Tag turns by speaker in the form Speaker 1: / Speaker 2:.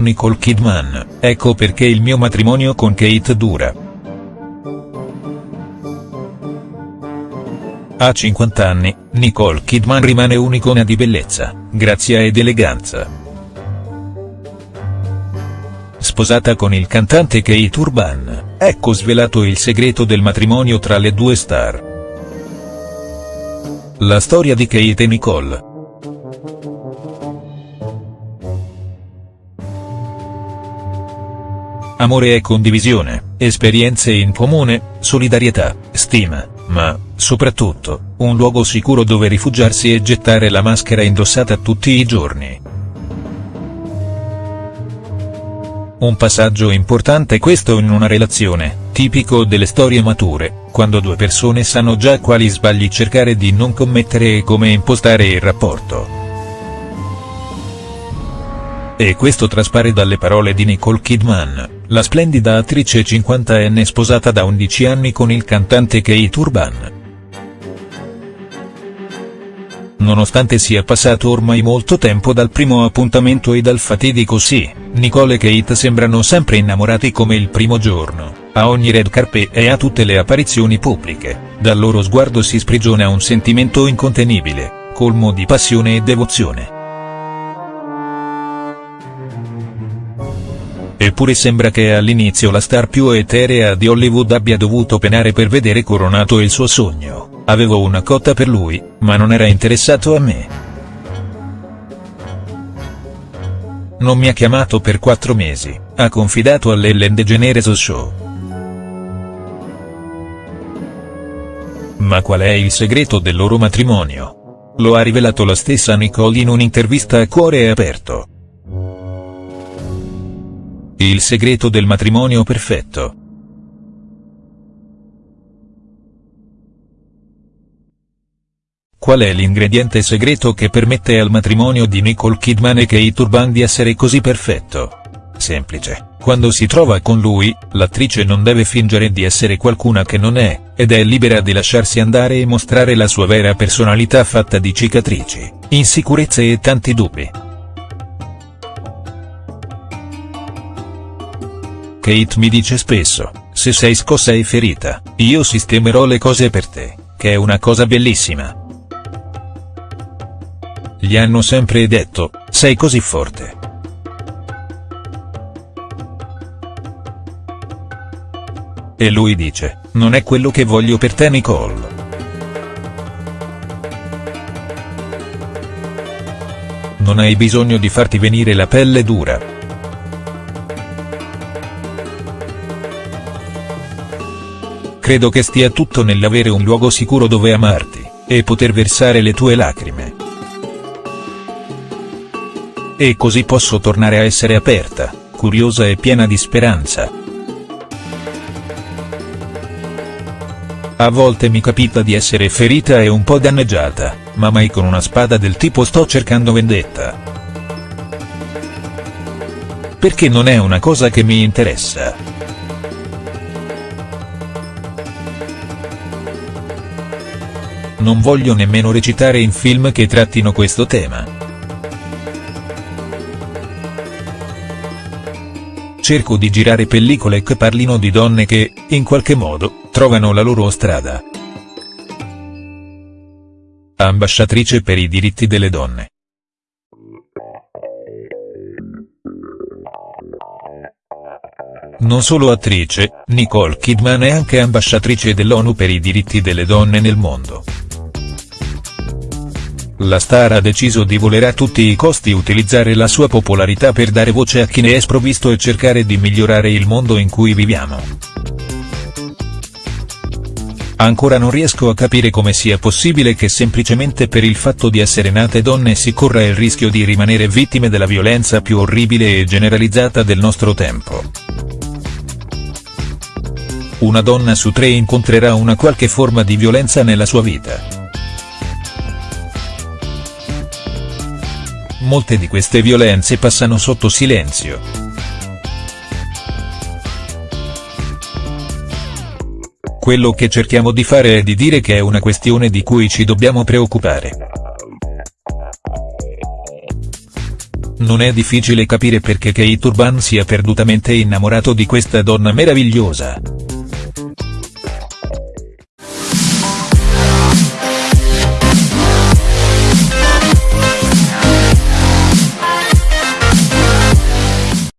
Speaker 1: Nicole Kidman, ecco perché il mio matrimonio con Kate dura. A 50 anni, Nicole Kidman rimane un'icona di bellezza, grazia ed eleganza. Sposata con il cantante Kate Urban, ecco svelato il segreto del matrimonio tra le due star. La storia di Kate e Nicole. Amore e condivisione, esperienze in comune, solidarietà, stima, ma, soprattutto, un luogo sicuro dove rifugiarsi e gettare la maschera indossata tutti i giorni. Un passaggio importante questo in una relazione, tipico delle storie mature, quando due persone sanno già quali sbagli cercare di non commettere e come impostare il rapporto. E questo traspare dalle parole di Nicole Kidman, la splendida attrice 50enne sposata da 11 anni con il cantante Kate Urban. Nonostante sia passato ormai molto tempo dal primo appuntamento e dal fatidico sì, Nicole e Kate sembrano sempre innamorati come il primo giorno, a ogni red carpet e a tutte le apparizioni pubbliche, dal loro sguardo si sprigiona un sentimento incontenibile, colmo di passione e devozione. Eppure sembra che all'inizio la star più eterea di Hollywood abbia dovuto penare per vedere coronato il suo sogno, avevo una cotta per lui, ma non era interessato a me. Non mi ha chiamato per quattro mesi, ha confidato all'Ellen DeGeneres Show. Ma qual è il segreto del loro matrimonio? Lo ha rivelato la stessa Nicole in un'intervista a cuore aperto. Il segreto del matrimonio perfetto. Qual è l'ingrediente segreto che permette al matrimonio di Nicole Kidman e Kate Urban di essere così perfetto? Semplice, quando si trova con lui, l'attrice non deve fingere di essere qualcuna che non è, ed è libera di lasciarsi andare e mostrare la sua vera personalità fatta di cicatrici, insicurezze e tanti dubbi. Kate mi dice spesso, se sei scossa e ferita, io sistemerò le cose per te, che è una cosa bellissima. Gli hanno sempre detto, sei così forte. E lui dice, non è quello che voglio per te Nicole. Non hai bisogno di farti venire la pelle dura. Credo che stia tutto nell'avere un luogo sicuro dove amarti, e poter versare le tue lacrime. E così posso tornare a essere aperta, curiosa e piena di speranza. A volte mi capita di essere ferita e un po' danneggiata, ma mai con una spada del tipo sto cercando vendetta. Perché non è una cosa che mi interessa. Non voglio nemmeno recitare in film che trattino questo tema. Cerco di girare pellicole che parlino di donne che, in qualche modo, trovano la loro strada. Ambasciatrice per i diritti delle donne. Non solo attrice, Nicole Kidman è anche ambasciatrice dell'ONU per i diritti delle donne nel mondo. La star ha deciso di voler a tutti i costi utilizzare la sua popolarità per dare voce a chi ne è sprovvisto e cercare di migliorare il mondo in cui viviamo. Ancora non riesco a capire come sia possibile che semplicemente per il fatto di essere nate donne si corra il rischio di rimanere vittime della violenza più orribile e generalizzata del nostro tempo. Una donna su tre incontrerà una qualche forma di violenza nella sua vita. Molte di queste violenze passano sotto silenzio. Quello che cerchiamo di fare è di dire che è una questione di cui ci dobbiamo preoccupare. Non è difficile capire perché Keith Urban sia perdutamente innamorato di questa donna meravigliosa.